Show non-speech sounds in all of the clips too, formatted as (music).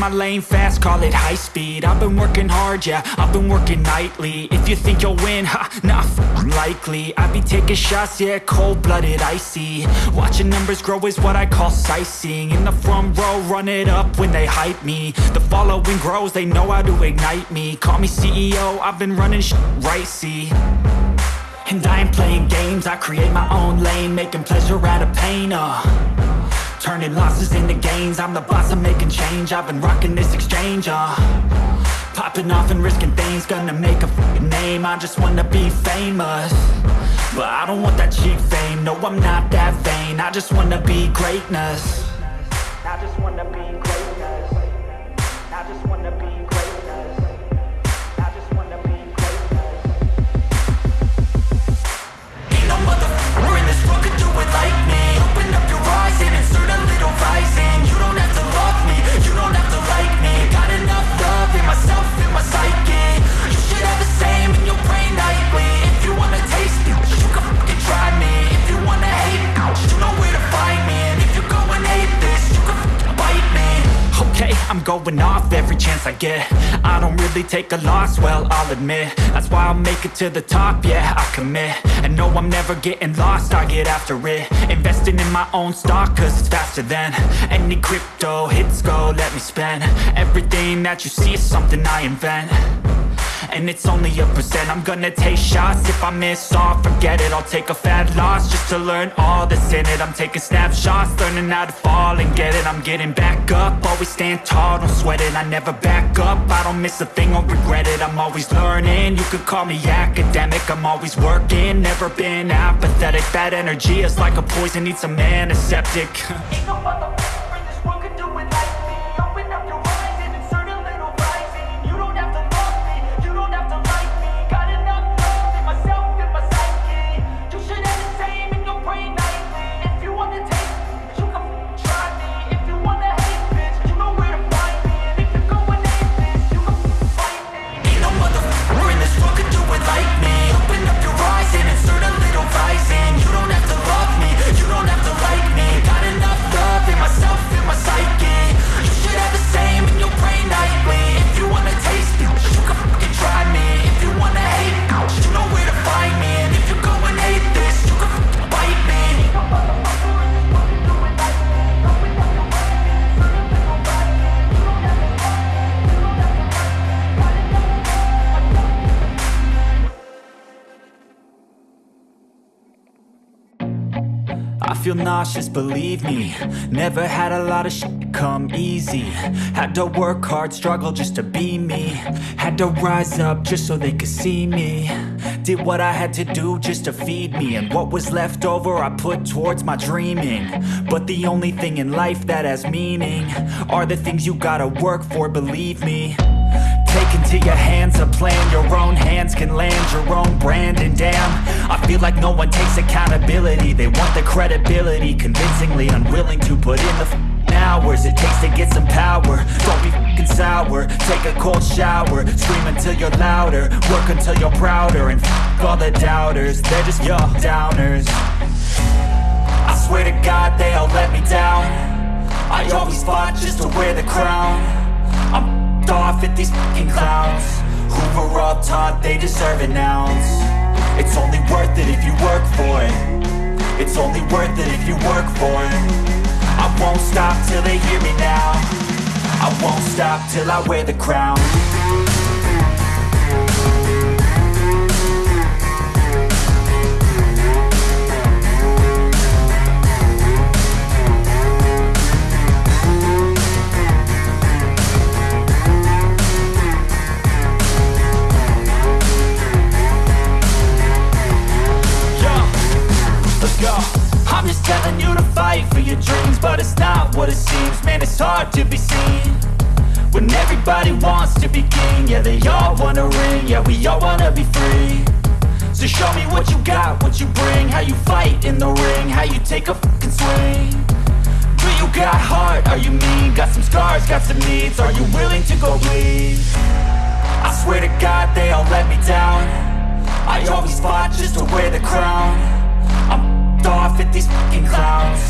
My lane fast, call it high speed. I've been working hard, yeah, I've been working nightly. If you think you'll win, ha, not likely. I be taking shots, yeah, cold-blooded, icy. Watching numbers grow is what I call sightseeing. In the front row, run it up when they hype me. The following grows, they know how to ignite me. Call me CEO, I've been running sh right, see? And I ain't playing games, I create my own lane Making pleasure out of pain, uh Turning losses into gains. I'm the boss, I'm making change. I've been rocking this exchange, uh. Popping off and risking things. Gonna make a name. I just wanna be famous. But I don't want that cheap fame. No, I'm not that vain. I just wanna be greatness. I just wanna be going off every chance I get. I don't really take a loss, well, I'll admit. That's why I'll make it to the top, yeah, I commit. And no, I'm never getting lost, I get after it. Investing in my own stock, cause it's faster than Any crypto hits go, let me spend. Everything that you see is something I invent and it's only a percent. I'm gonna take shots. If I miss all Forget it, I'll take a fat loss Just to learn all that's in it. I'm taking snapshots, learning how to fall and get it. I'm getting back up, always stand tall Don't sweat it, I never back up. I don't miss a thing or regret it. I'm always learning, you could call me academic. I'm always working, never been apathetic. That energy is like a poison, needs some antiseptic. (laughs) Ain't no Nauseous, believe me. Never had a lot of shit come easy. Had to work hard, struggle just to be me. Had to rise up just so they could see me. Did what I had to do just to feed me. And what was left over I put towards my dreaming. But the only thing in life that has meaning Are the things you gotta work for, believe me Take into your hands a plan. Your own hands can land your own brand. And damn, I feel like no one takes accountability. They want the credibility Convincingly unwilling to put in the hours It takes to get some power. Don't be f***ing sour. Take a cold shower. Scream until you're louder. Work until you're prouder. And f*** all the doubters. They're just your downers. I swear to God they all let me down. I always fought just to wear the crown. I'm off at these fucking clowns Who were all taught they deserve an ounce. It's only worth it if you work for it. It's only worth it if you work for it. I won't stop till they hear me now. I won't stop till I wear the crown we all wanna be free. So show me what you got, what you bring, how you fight in the ring, how you take a fucking swing. Do you got heart? Are you mean? Got some scars, got some needs. Are you willing to go bleed? I swear to God they all let me down I always fought just to wear the crown I'm off at these fucking clowns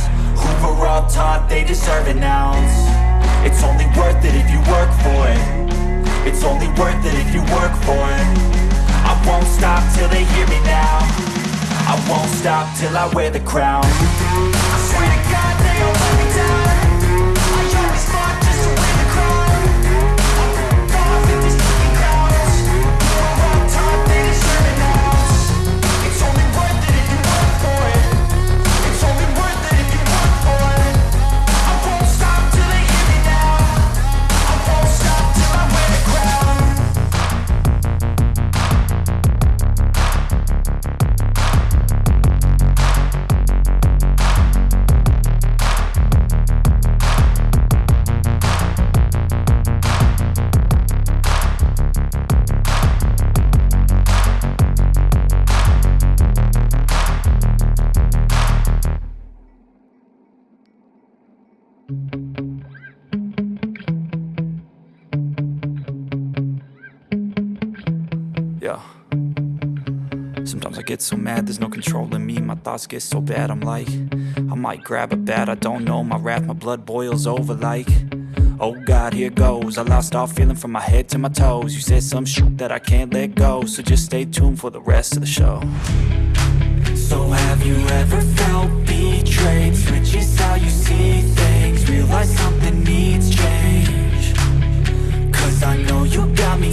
Who were all taught they deserve an ounce It's only worth it if you work for it It's only worth it if you work for it. I won't stop till they hear me now. I won't stop till I wear the crown. I swear to God they all let me get so mad, there's no control in me. My thoughts get so bad, I'm like, I might grab a bat, I don't know. My wrath, my blood boils over like, oh God, here goes. I lost all feeling from my head to my toes. You said some shit that I can't let go, so just stay tuned for the rest of the show. So have you ever felt betrayed? Switches how you see things, realize something needs change. Cause I know you got me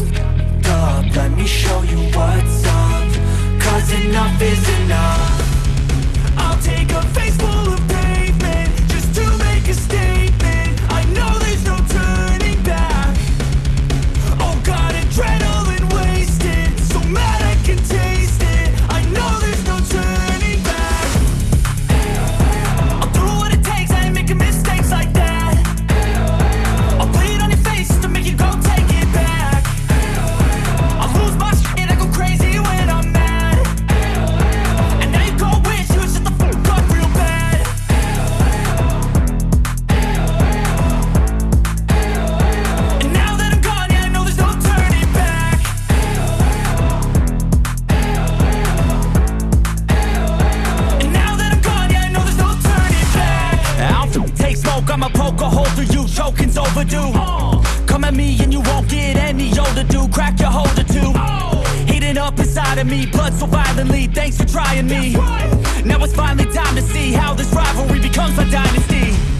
up Let me show you what's up Cause enough is enough take smoke, I'ma poke a hole through you, choking's overdue. Come at me and you won't get any older, dude. Crack your holder too. Heating up inside of me, blood so violently. Thanks for trying me. Now it's finally time to see how this rivalry becomes a dynasty.